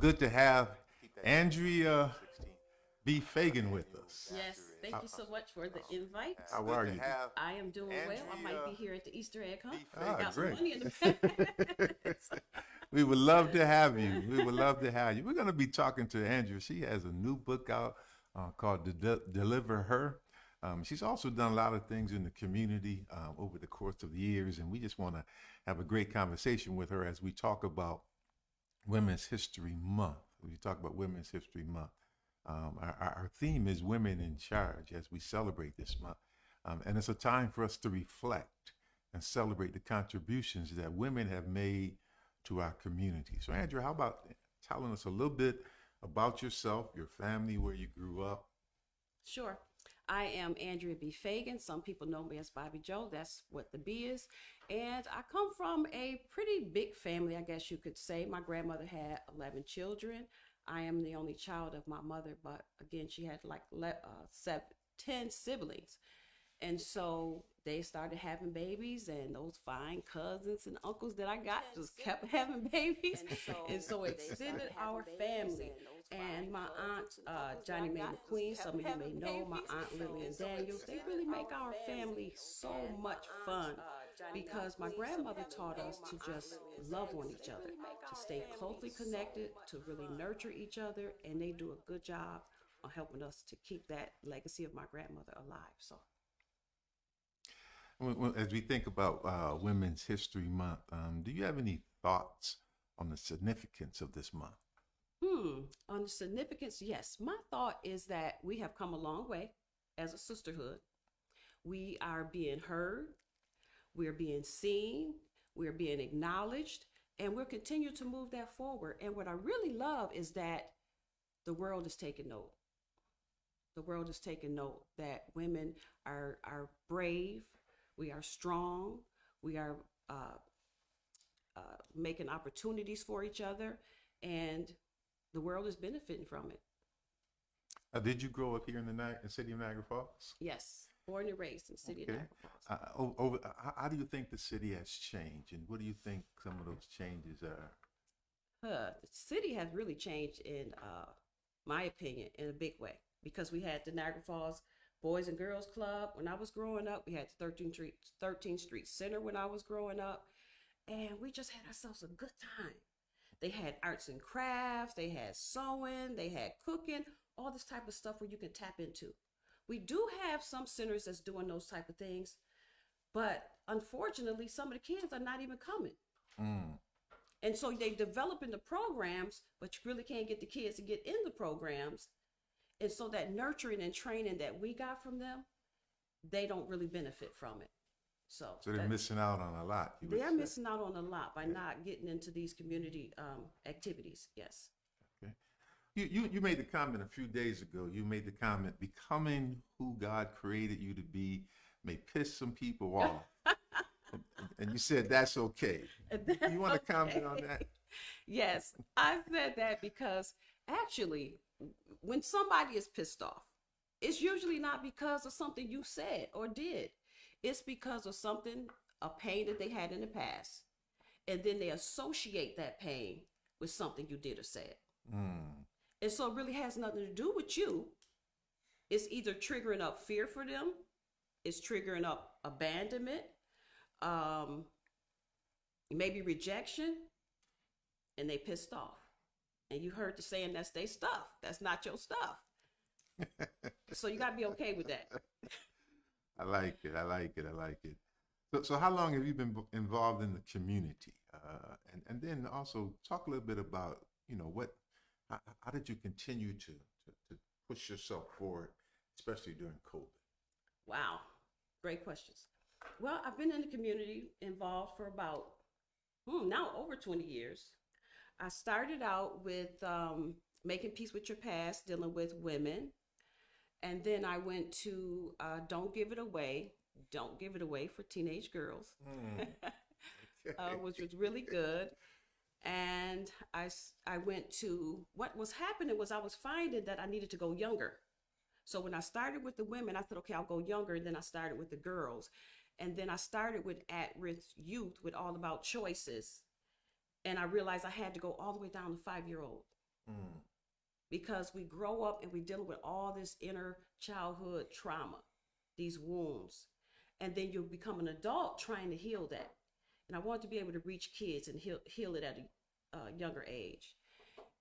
good to have Andrea B. Fagan with us. Yes, thank you so much for the invite. How are you? I am doing well. I might be here at the Easter egg hunt. Ah, Got some great. money in the bank. We would love to have you. We would love to have you. We're going to be talking to Andrea. She has a new book out uh, called De- Deliver Her. Um, she's also done a lot of things in the community uh, over the course of the years, and we just want to have a great conversation with her as we talk about Women's History Month. We talk about Women's History Month. Um, our, our theme is Women in Charge as we celebrate this month. Um, and it's a time for us to reflect and celebrate the contributions that women have made to our community. So, Andrew, how about telling us a little bit about yourself, your family, where you grew up? Sure. I am Andrea B. Fagan. Some people know me as Bobby Joe. That's what the B is. And I come from a pretty big family, I guess you could say. My grandmother had 11 children. I am the only child of my mother, but again, she had like le- uh, seven, 10 siblings. And so they started having babies, and those fine cousins and uncles that I got just kept having babies. And so it extended our family. And my aunt, uh, Johnny Mae McQueen, some of you may know, my aunt Lillian Daniels, they really make our family so much fun because my grandmother taught us to just love on each other, to stay closely connected, to really nurture each other, and they do a good job on helping us to keep that legacy of my grandmother alive. So. When- when- As we think about uh, Women's History Month, um, do you have any thoughts on the significance of this month? Hmm. On the significance, yes. My thought is that we have come a long way as a sisterhood. We are being heard, we're being seen, we're being acknowledged, and we'll continue to move that forward. And what I really love is that the world is taking note. The world is taking note that women are are brave, we are strong, we are uh, uh, making opportunities for each other, and the world is benefiting from it. Uh, did you grow up here in the in city of Niagara Falls? Yes, born and raised in the city Okay. of Niagara Falls. Uh, over, uh, how- do you think the city has changed, and what do you think some of those changes are? Huh, the city has really changed in uh, my opinion in a big way because we had the Niagara Falls Boys and Girls Club when I was growing up. We had the 13th Street 13th Street Center when I was growing up, and we just had ourselves a good time. They had arts and crafts, they had sewing, they had cooking, all this type of stuff where you can tap into. We do have some centers that's doing those type of things, but unfortunately, some of the kids are not even coming. Mm. And so they developing the programs, but you really can't get the kids to get in the programs. And so that nurturing and training that we got from them, they don't really benefit from it. So, So they're missing out on a lot. they are missing out on a lot by not getting into these community um, activities. Yes. You, you you made the comment a few days ago. You made the comment, becoming who God created you to be may piss some people off. and, you said that's okay. You want to comment on that? Yes, I said that because actually, when somebody is pissed off, it's usually not because of something you said or did. It's because of something, a pain that they had in the past. And then they associate that pain with something you did or said. Mm. And so it really has nothing to do with you. It's either triggering up fear for them, it's triggering up abandonment, um, maybe rejection, and they pissed off. And you heard the saying that's their stuff. That's not your stuff. so you gotta be okay with that. I like it. I like it. I like it. So, so how long have you been involved in the community? Uh, and and then also talk a little bit about you know what how, how did you continue to, to to push yourself forward, especially during COVID? Wow, great questions. Well, I've been in the community involved for about hmm, now over 20 years. I started out with um, making peace with your past, dealing with women. And then I went to uh, Don't Give It Away, Don't Give It Away for Teenage Girls, uh, which was really good. And I, I went to what was happening was I was finding that I needed to go younger. So when I started with the women, I said, okay, I'll go younger. And then I started with the girls. And then I started with at risk youth with all about choices. And I realized I had to go all the way down to five year old. Mm. because we grow up and we deal with all this inner childhood trauma, these wounds, and then you become an adult trying to heal that. And I want to be able to reach kids and heal heal it at a uh, younger age.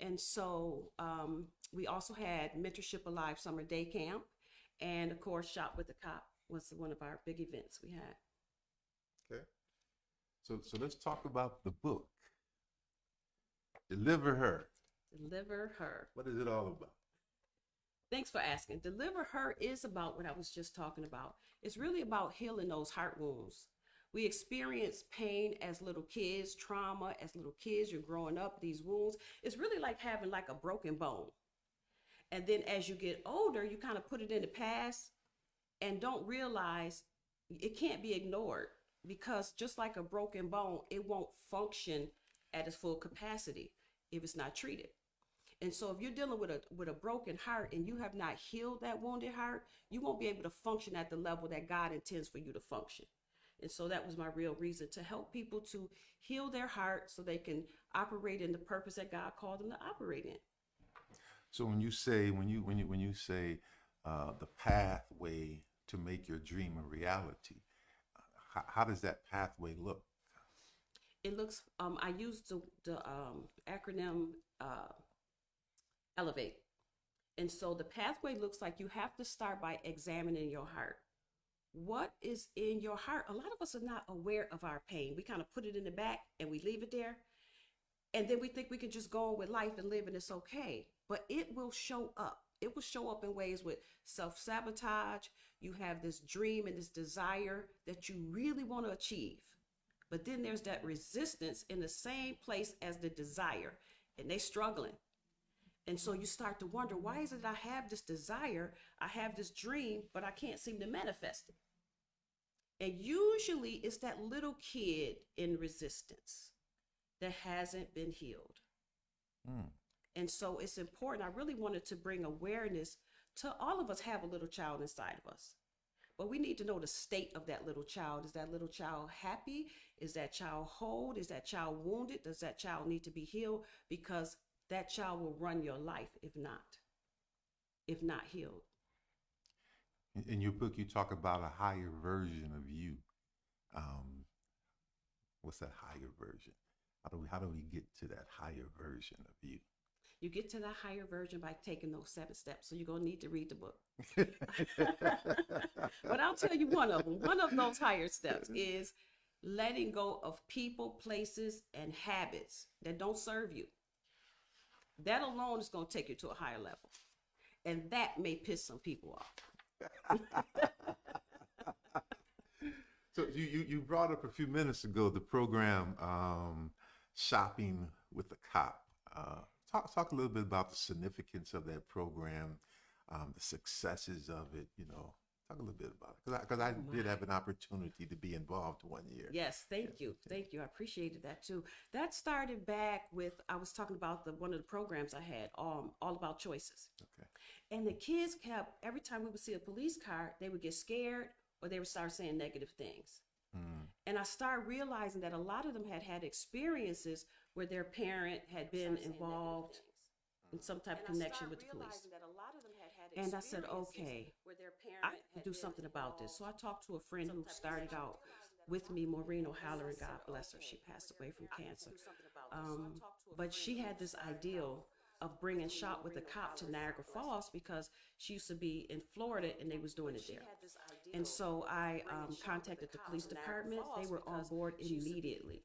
And so um, we also had mentorship alive summer day camp, and of course, shop with the cop was one of our big events we had. Okay. So so let's talk about the book. Deliver her. Deliver her. What is it all about? Thanks for asking. Deliver Her is about what I was just talking about. It's really about healing those heart wounds. We experience pain as little kids, trauma as little kids. You're growing up, these wounds. It's really like having like a broken bone. And then as you get older, you kind of put it in the past and don't realize it can't be ignored because just like a broken bone, it won't function at its full capacity if it's not treated. And so if you're dealing with a with a broken heart and you have not healed that wounded heart, you won't be able to function at the level that God intends for you to function. And so that was my real reason to help people to heal their heart so they can operate in the purpose that God called them to operate in. So when you say when you when you when you say uh, the pathway to make your dream a reality, how, how does that pathway look? It looks um I used the the um acronym uh elevate. And so the pathway looks like you have to start by examining your heart. What is in your heart? A lot of us are not aware of our pain. We kind of put it in the back and we leave it there. And then we think we can just go on with life and live and it's okay. But it will show up. It will show up in ways with self sabotage. You have this dream and this desire that you really want to achieve. But then there's that resistance in the same place as the desire, and they struggling. And so you start to wonder, why is it I have this desire, I have this dream, but I can't seem to manifest it? And usually it's that little kid in resistance that hasn't been healed. Mm. And so it's important. I really wanted to bring awareness to all of us have a little child inside of us. But we need to know the state of that little child. Is that little child happy? Is that child whole? Is that child wounded? Does that child need to be healed? Because that child will run your life if not, if not healed. In, your book, you talk about a higher version of you. Um, what's that higher version? How do we how do we get to that higher version of you? You get to that higher version by taking those seven steps. So you're gonna need to read the book. but I'll tell you one of them. One of those higher steps is letting go of people, places, and habits that don't serve you. That alone is going to take you to a higher level. And that may piss some people off. So you, you you brought up a few minutes ago the program um, shopping with the cop. Uh, talk talk a little bit about the significance of that program, um, the successes of it. You know, talk a little bit about it because I, cause I Oh, did have an opportunity to be involved one year. Yes, thank you. Thank you. I appreciated that too. That started back with I was talking about the one of the programs I had, um, all about choices. Okay. And the kids kept every time we would see a police car, they would get scared or they would start saying negative things. Mm. And I started realizing that a lot of them had had experiences where their parent had been involved in some type of connection with the police. And I said, okay, I can do something about this. So I talked to a friend who started out with me, Maureen O'Halloran, God bless her. She passed away from cancer. Um, but she had this ideal of bringing Shop with a Cop to Niagara Falls because she used to be in Florida and they was doing it there. And so I um, contacted the police department. They were on board immediately.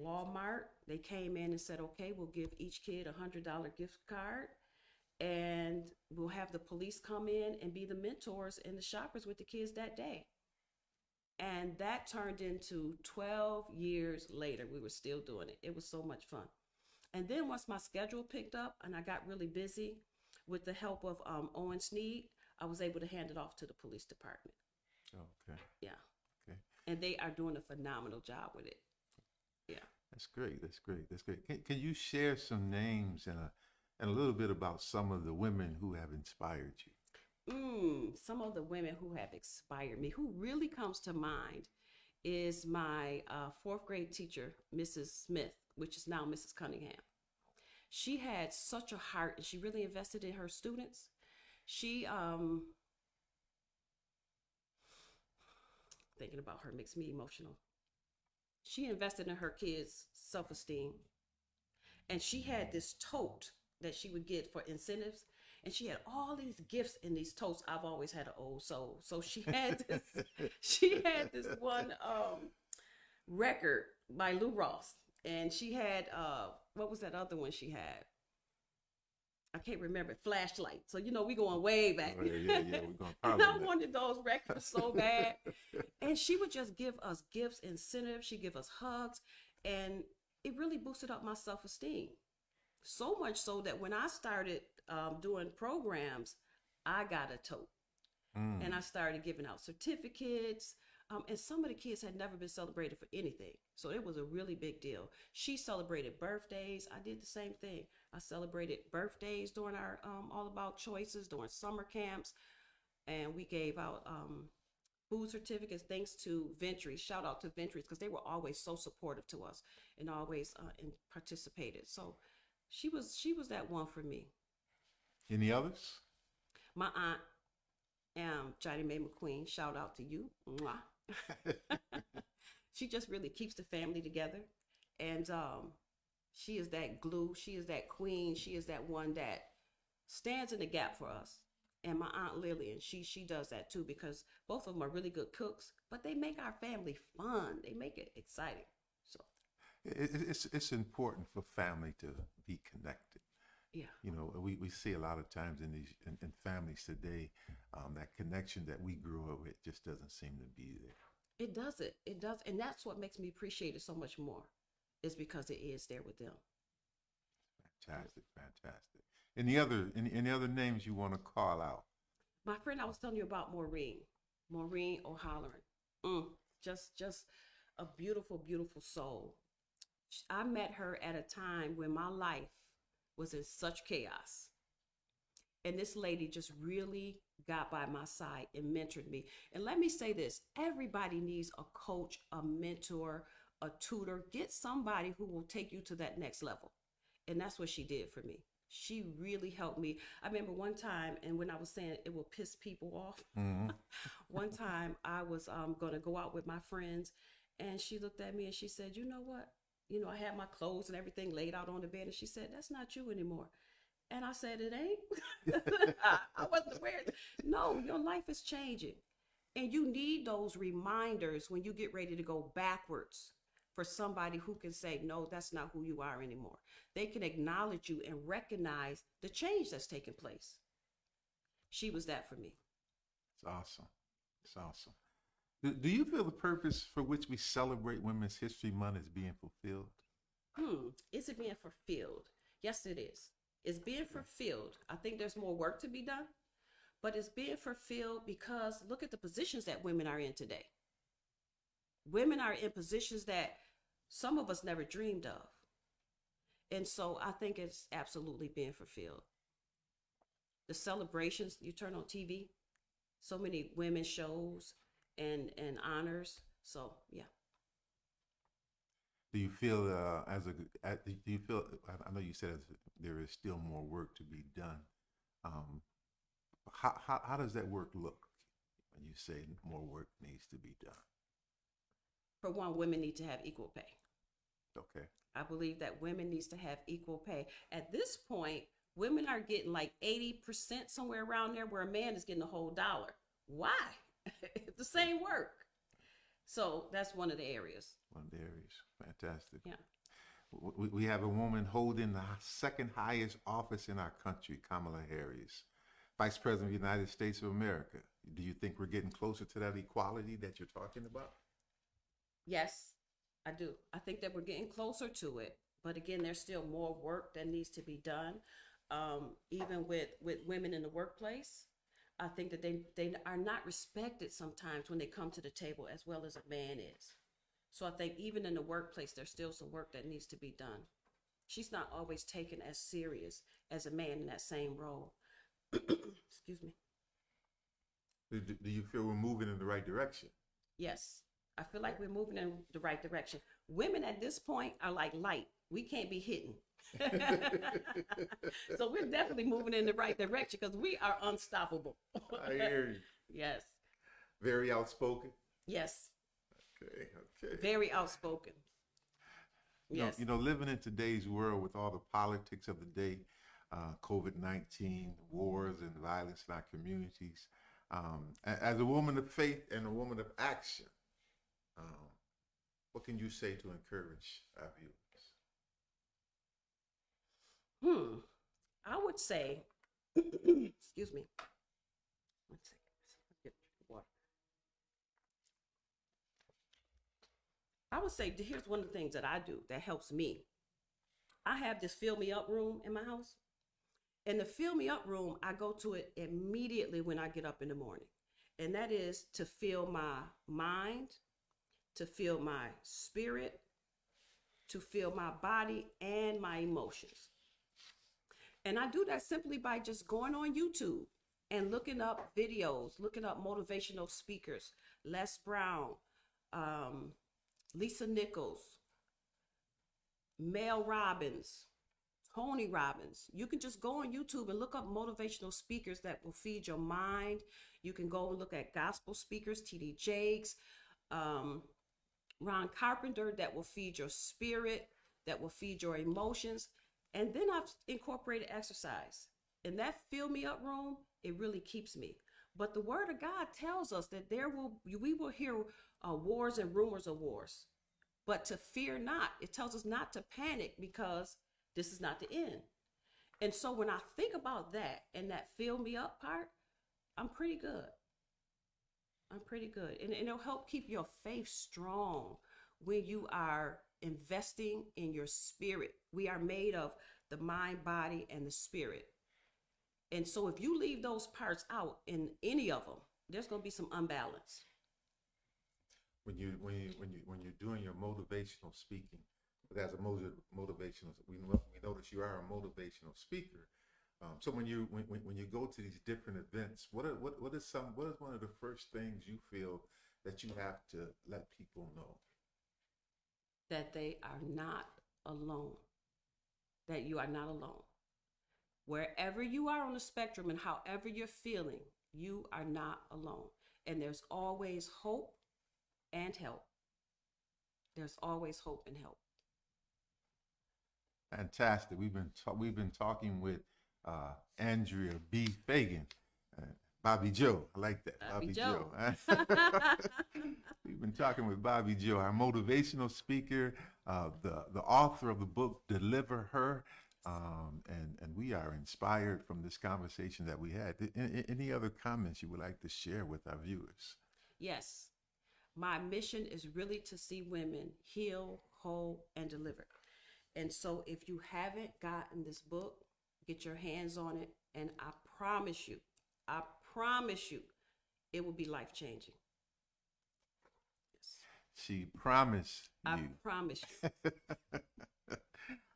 Walmart, they came in and said, okay, we'll give each kid a hundred dollar gift card and we'll have the police come in and be the mentors and the shoppers with the kids that day. And that turned into 12 years later. We were still doing it. It was so much fun. And then once my schedule picked up and I got really busy with the help of um, Owen Sneed, I was able to hand it off to the police department. Okay. Yeah. Okay. And they are doing a phenomenal job with it. Yeah. That's great. That's great. That's great. Can, can you share some names and a and a little bit about some of the women who have inspired you? Mm, some of the women who have inspired me, who really comes to mind, is my uh, fourth grade teacher, Mrs. Smith, which is now Mrs. Cunningham. she had such a heart and she really invested in her students. She um thinking about her makes me emotional. She invested in her kids' self-esteem. And she had this tote that she would get for incentives and she had all these gifts in these totes. I've always had an old soul. So she had this she had this one um record by Lou Rawls. And she had uh what was that other one she had? I can't remember. Flashlight. So you know we going way back. Oh, yeah, yeah, yeah, we're going I wanted those records so bad. and she would just give us gifts, incentives. She'd give us hugs, and it really boosted up my self esteem. So much so that when I started um, doing programs, I got a tote Mm. and I started giving out certificates. Um, and some of the kids had never been celebrated for anything. So it was a really big deal. She celebrated birthdays. I did the same thing. I celebrated birthdays during our um, All About Choices, during summer camps. And we gave out um, food certificates thanks to Ventries. Shout out to Ventries because they were always so supportive to us and always uh, and participated. So she was she was that one for me. Any others? My aunt, um, Johnny Mae McQueen, shout out to you. She just really keeps the family together. And um, she is that glue. She is that queen. She is that one that stands in the gap for us. And my aunt Lillian, she she does that too because both of them are really good cooks, but they make our family fun. They make it exciting. It, it- it's it's important for family to be connected. yeah, You know, we, we see a lot of times in these in, in families today, um, that connection that we grew up with just doesn't seem to be there. it does it. It does, and that's what makes me appreciate it so much more. Is because it is there with them. Fantastic, fantastic. Any other any, any other names you want to call out? My friend, I was telling you about Maureen, Maureen O'Halloran. Mm, just, just a beautiful, beautiful soul. I met her at a time when my life was in such chaos, and this lady just really got by my side and mentored me. And let me say this: everybody needs a coach, a mentor, a tutor. Get somebody who will take you to that next level, and that's what she did for me. She really helped me. I remember one time, and when I was saying it will piss people off, Mhm. one time I was um, going to go out with my friends, and she looked at me and she said, "You know what? You know, I had my clothes and everything laid out on the bed, and she said, "That's not you anymore." And I said, "It ain't." I, I wasn't aware. No, your life is changing, and you need those reminders when you get ready to go backwards for somebody who can say, "No, that's not who you are anymore." They can acknowledge you and recognize the change that's taking place. She was that for me. It's awesome. It's awesome. Do, do you feel the purpose for which we celebrate Women's History Month is being fulfilled? Hmm, is it being fulfilled? Yes, it is. It's being fulfilled. I think there's more work to be done, but it's being fulfilled because look at the positions that women are in today. Women are in positions that some of us never dreamed of. And so I think it's absolutely being fulfilled. The celebrations you turn on TV, so many women shows and and honors. So yeah. Do you feel uh, as a do you feel? I- know you said there is still more work to be done. Um, how, how how does that work look when you say more work needs to be done? For one, women need to have equal pay. Okay. I believe that women needs to have equal pay. At this point, women are getting like 80% somewhere around there where a man is getting a whole dollar. Why? It's the same work. So that's one of the areas. One of the areas. Fantastic. Yeah. We, we have a woman holding the second highest office in our country, Kamala Harris, Vice President of the United States of America. Do you think we're getting closer to that equality that you're talking about? Yes, I do. I think that we're getting closer to it. But again, there's still more work that needs to be done. Um, even with, with women in the workplace, I think that they, they are not respected sometimes when they come to the table as well as a man is. So I think even in the workplace, there's still some work that needs to be done. She's not always taken as serious as a man in that same role. Excuse me. Do, do you feel we're moving in the right direction? Yes, I feel like we're moving in the right direction. Women at this point are like light. We can't be hidden. so we're definitely moving in the right direction because we are unstoppable. I hear you. yes, Very outspoken. yes, Okay, okay. very outspoken. You know- Yes, You know, living in today's world with all the politics of the day, uh, COVID 19, wars and violence in our communities, um, as a woman of faith and a woman of action, um, what can you say to encourage our viewers? Hmm. I would say, excuse me. One second. Get water. I would say here's one of the things that I do that helps me. I have this fill me up room in my house. In the fill me up room, I go to it immediately when I get up in the morning. And that is to fill my mind, to fill my spirit, to fill my body and my emotions. And I do that simply by just going on YouTube and looking up videos, looking up motivational speakers, Les Brown, um, Lisa Nichols, Mel Robbins, Tony Robbins. You can just go on YouTube and look up motivational speakers that will feed your mind. You can go and look at gospel speakers, TD Jakes, um, Ron Carpenter, that will feed your spirit, that will feed your emotions. And then I've incorporated exercise. In that fill me up room, it really keeps me. But the word of God tells us that there will we will hear uh, wars and rumors of wars, but to fear not. It tells us not to panic because this is not the end. And so when I think about that and that fill me up part, I'm pretty good. I'm pretty good. And, and it'll help keep your faith strong when you are investing in your spirit. We are made of the mind, body, and the spirit. And so if you leave those parts out in any of them, there's going to be some unbalance. When you when you when you when you're doing your motivational speaking, as a motiv- motivational, we we notice you are a motivational speaker. Um, so when you when, when when you go to these different events, what are, what what is some what is one of the first things you feel that you have to let people know? That they are not alone. That you are not alone. Wherever you are on the spectrum and however you're feeling, you are not alone. And there's always hope and help. There's always hope and help. Fantastic. We've been ta- we've been talking with uh, Andrea B. Fagan, Bobby Joe. I like that, Bobby Bobby, Joe. Joe. we've been talking with Bobby Joe, our motivational speaker, uh, the the author of the book "Deliver Her," um, and and we are inspired from this conversation that we had. A- a- Any other comments you would like to share with our viewers? Yes, my mission is really to see women heal, whole, and delivered. And so if you haven't gotten this book, get your hands on it. And I promise you, I promise you, it will be life changing. Yes, She promised I you. promise you.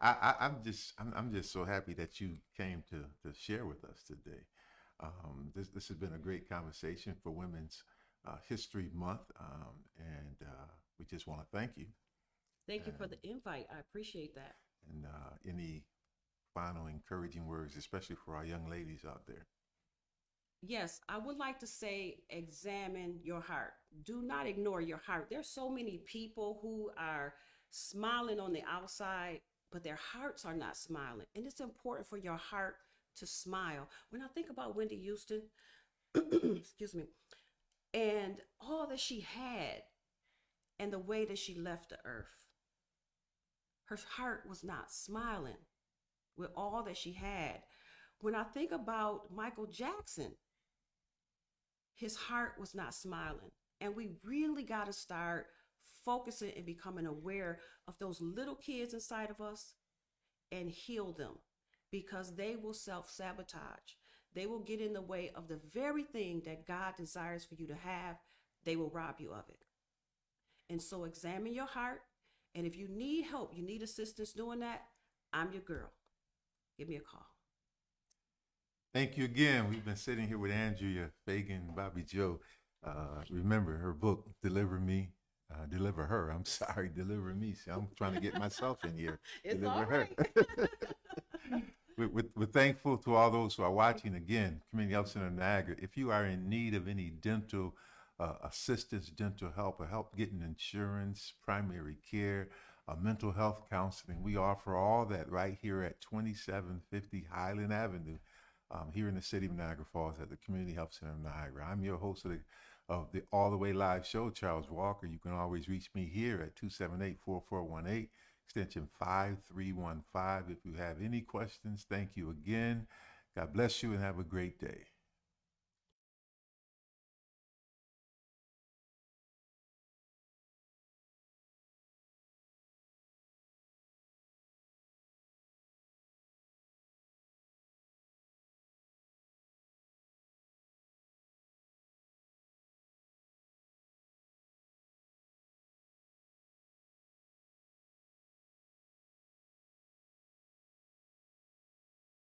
I, I, I'm just I'm, I'm just so happy that you came to to share with us today. Um, this this has been a great conversation for Women's uh, History Month, um, and uh, we just want to thank you. Thank you for the invite. I appreciate that. And uh, any final encouraging words, especially for our young ladies out there. Yes, I would like to say examine your heart. Do not ignore your heart. There's so many people who are smiling on the outside, but their hearts are not smiling. And it's important for your heart to smile. When I think about Whitney Houston, excuse me, and all that she had and the way that she left the earth, her heart was not smiling with all that she had. When I think about Michael Jackson, his heart was not smiling. And we really got to start focusing and becoming aware of those little kids inside of us and heal them because they will self sabotage. They will get in the way of the very thing that God desires for you to have. They will rob you of it. And so examine your heart. And if you need help, you need assistance doing that, I'm your girl. Give me a call. Thank you again. We've been sitting here with Andrea Fagan, Bobby Joe. Uh, remember her book, Deliver Me, Uh, deliver her. I'm sorry, deliver me. See, I'm trying to get myself in here. It's deliver all her. we're, we're, we're thankful to all those who are watching again, Community Health Center of Niagara. If you are in need of any dental uh, assistance, dental help, or help getting insurance, primary care, uh, mental health counseling, we offer all that right here at 2750 Highland Avenue um, here in the city of Niagara Falls at the Community Health Center of Niagara. I'm your host of the, of the All the Way Live show, Charles Walker. You can always reach me here at 278 4418 extension 5315. If you have any questions, thank you again. God bless you and have a great day.